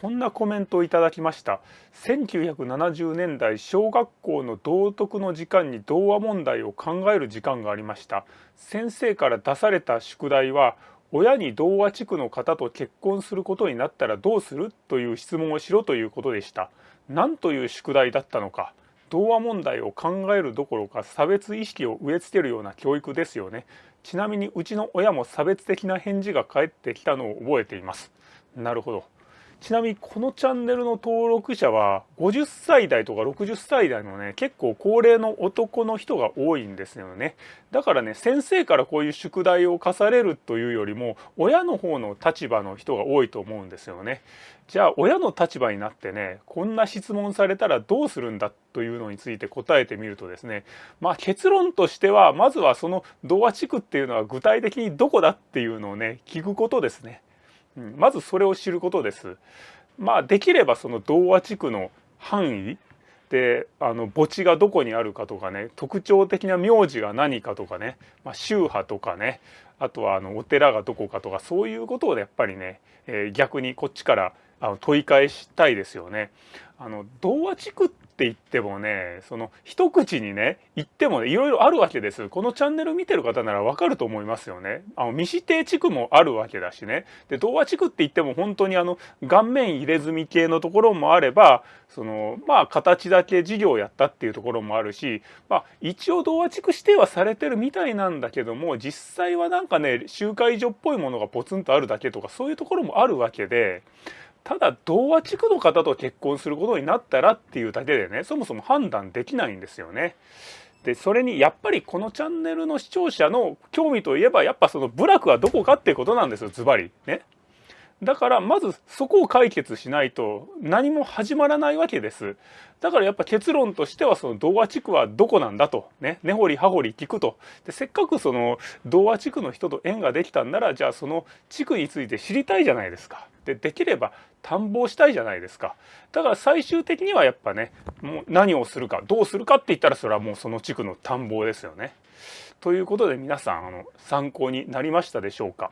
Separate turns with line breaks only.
こんなコメントをいただきました。1970年代小学校の道徳の時間に童話問題を考える時間がありました。先生から出された宿題は親に童話地区の方と結婚することになったらどうする？という質問をしろということでした。何という宿題だったのか？童話問題を考えるどころか差別意識を植え付けるような教育ですよね。ちなみにうちの親も差別的な返事が返ってきたのを覚えています。なるほど。ちなみにこのチャンネルの登録者は50歳代とか60歳代のね結構高齢の男の人が多いんですよね。だからね先生からこういう宿題を課されるというよりも親の方の立場の人が多いと思うんですよね。じゃあ親の立場になってねこんな質問されたらどうするんだというのについて答えてみるとですねまあ結論としてはまずはその童話地区っていうのは具体的にどこだっていうのをね聞くことですね。まずそれを知ることです。まあできればその童話地区の範囲であの墓地がどこにあるかとかね特徴的な名字が何かとかね、まあ、宗派とかねあとはあのお寺がどこかとかそういうことをやっぱりね、えー、逆にこっちからあの問い返したいですよね。あの童話地区っって言ってもねその一口にね言ってもねいろいろあるわけです。このチャンネル見てる方ならわかると思いますよね。あの未指定地区もあるわけだしね。で童話地区って言っても本当にあの顔面入れ墨系のところもあればそのまあ形だけ事業をやったっていうところもあるしまあ一応童話地区指定はされてるみたいなんだけども実際はなんかね集会所っぽいものがポツンとあるだけとかそういうところもあるわけでただ童話地区の方と結婚することになったらっていうだけでねそもそも判断できないんですよね。でそれにやっぱりこのチャンネルの視聴者の興味といえばやっぱその部落はどこかっていうことなんですよズバリね。だからまずそこを解決しないと何も始まらないわけです。だからやっぱ結論としてはその童話地区はどこなんだとね根掘り葉掘り聞くとでせっかくその童話地区の人と縁ができたんならじゃあその地区について知りたいじゃないですか。でできれば探訪したいじゃないですか。だから最終的にはやっぱねもう何をするかどうするかって言ったらそれはもうその地区の探訪ですよね。ということで皆さんあの参考になりましたでしょうか。